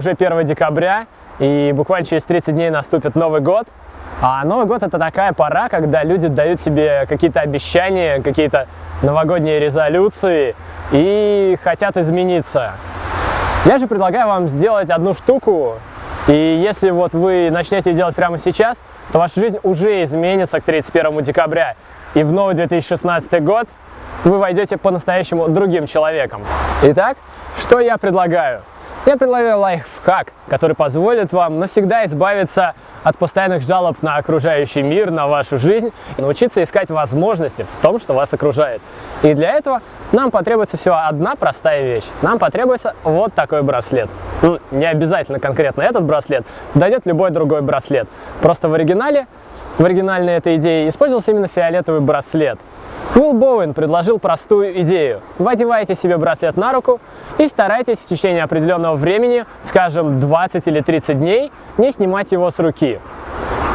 Уже 1 декабря, и буквально через 30 дней наступит Новый год. А Новый год это такая пора, когда люди дают себе какие-то обещания, какие-то новогодние резолюции и хотят измениться. Я же предлагаю вам сделать одну штуку, и если вот вы начнете делать прямо сейчас, то ваша жизнь уже изменится к 31 декабря. И в новый 2016 год вы войдете по-настоящему другим человеком. Итак, что я предлагаю? Я предлагаю лайфхак, который позволит вам навсегда избавиться от постоянных жалоб на окружающий мир, на вашу жизнь, и научиться искать возможности в том, что вас окружает. И для этого нам потребуется всего одна простая вещь. Нам потребуется вот такой браслет. Ну, не обязательно конкретно этот браслет, подойдет любой другой браслет. Просто в оригинале, в оригинальной этой идее использовался именно фиолетовый браслет. Уилл Боуэн предложил простую идею. Вы одеваете себе браслет на руку и старайтесь в течение определенного времени, скажем 20 или 30 дней, не снимать его с руки.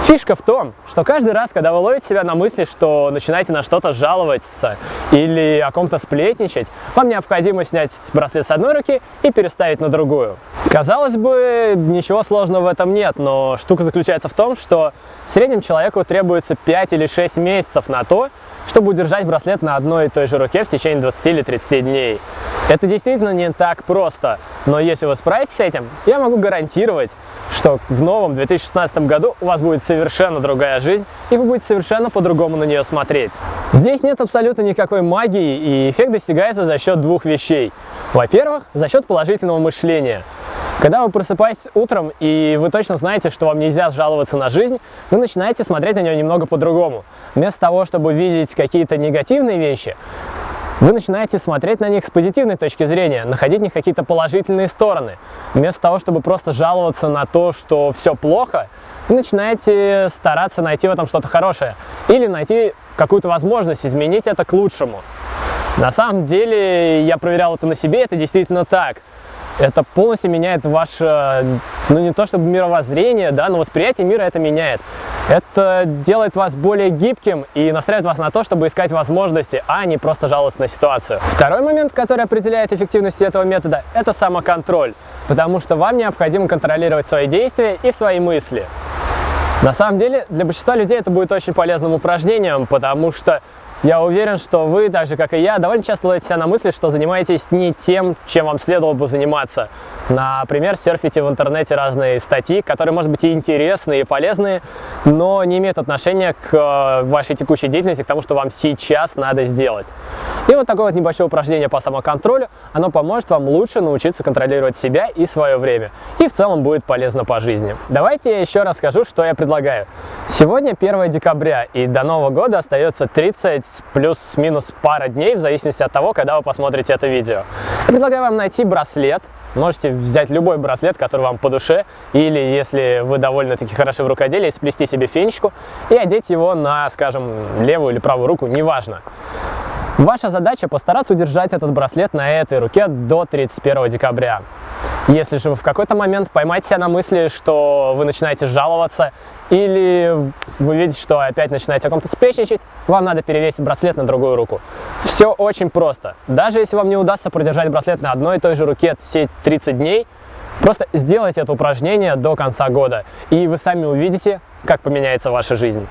Фишка в том, что каждый раз, когда вы ловите себя на мысли, что начинаете на что-то жаловаться или о ком-то сплетничать, вам необходимо снять браслет с одной руки и переставить на другую. Казалось бы, ничего сложного в этом нет, но штука заключается в том, что в среднем человеку требуется 5 или 6 месяцев на то, чтобы удержать браслет на одной и той же руке в течение 20 или 30 дней. Это действительно не так просто, но если вы справитесь с этим, я могу гарантировать, что в новом 2016 году у вас будет совершенно другая жизнь, и вы будете совершенно по-другому на нее смотреть. Здесь нет абсолютно никакой магии, и эффект достигается за счет двух вещей. Во-первых, за счет положительного мышления. Когда вы просыпаетесь утром, и вы точно знаете, что вам нельзя жаловаться на жизнь, вы начинаете смотреть на нее немного по-другому. Вместо того, чтобы видеть какие-то негативные вещи, вы начинаете смотреть на них с позитивной точки зрения, находить в них какие-то положительные стороны. Вместо того, чтобы просто жаловаться на то, что все плохо, вы начинаете стараться найти в этом что-то хорошее. Или найти какую-то возможность изменить это к лучшему. На самом деле, я проверял это на себе, это действительно так это полностью меняет ваше, ну не то чтобы мировоззрение, да, но восприятие мира это меняет. Это делает вас более гибким и настраивает вас на то, чтобы искать возможности, а не просто жаловаться на ситуацию. Второй момент, который определяет эффективность этого метода, это самоконтроль, потому что вам необходимо контролировать свои действия и свои мысли. На самом деле, для большинства людей это будет очень полезным упражнением, потому что я уверен, что вы, так же как и я, довольно часто ловите себя на мысли, что занимаетесь не тем, чем вам следовало бы заниматься. Например, серфите в интернете разные статьи, которые, может быть, и интересные, и полезные, но не имеют отношения к э, вашей текущей деятельности, к тому, что вам сейчас надо сделать. И вот такое вот небольшое упражнение по самоконтролю, оно поможет вам лучше научиться контролировать себя и свое время. И в целом будет полезно по жизни. Давайте я еще расскажу, что я предлагаю. Сегодня 1 декабря, и до Нового года остается 30 плюс-минус пара дней, в зависимости от того, когда вы посмотрите это видео. Я предлагаю вам найти браслет, Можете взять любой браслет, который вам по душе, или если вы довольно-таки хороши в рукоделии, сплести себе фенечку и одеть его на, скажем, левую или правую руку, неважно. Ваша задача постараться удержать этот браслет на этой руке до 31 декабря. Если же вы в какой-то момент поймаете себя на мысли, что вы начинаете жаловаться, или вы видите, что опять начинаете о ком-то сплечничать, вам надо перевесить браслет на другую руку. Все очень просто. Даже если вам не удастся продержать браслет на одной и той же руке все 30 дней, просто сделайте это упражнение до конца года, и вы сами увидите, как поменяется ваша жизнь.